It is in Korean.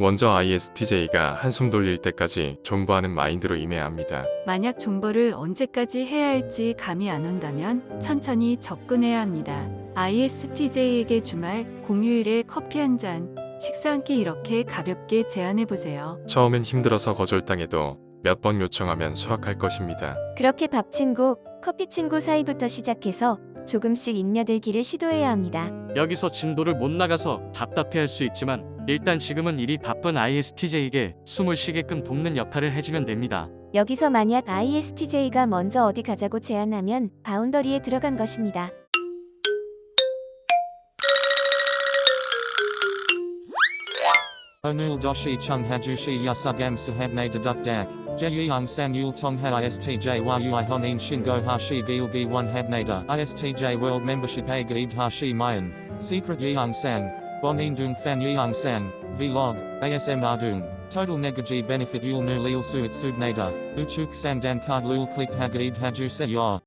먼저 ISTJ가 한숨 돌릴 때까지 존버하는 마인드로 임해야 합니다. 만약 존버를 언제까지 해야 할지 감이 안 온다면 천천히 접근해야 합니다. ISTJ에게 주말, 공휴일에 커피 한 잔, 식사 한 끼 이렇게 가볍게 제안해 보세요. 처음엔 힘들어서 거절당해도 몇 번 요청하면 수확할 것입니다. 그렇게 밥 친구, 커피 친구 사이부터 시작해서 조금씩 인며들기를 시도해야 합니다. 여기서 진도를 못 나가서 답답해할 수 있지만 일단 지금은 일이 바쁜 ISTJ에게 숨을 쉬게끔 돕는 역할을 해주면 됩니다. 여기서 만약 ISTJ가 먼저 어디 가자고 제안하면 바운더리에 들어간 것입니다. Doshi chung hajushi yasugam sahabne deduk dak. Jeyung san yul tong ha istj yui honin shingo hashi gilgi one habnada. Istj world membership hashi mayan. Secret sang. Bonin dung fan yeung sang. Vlog. ASM ardung. Total negaji benefit yul nu lil suit subnada. Uchuk sang dan card lul click hagaid haju se.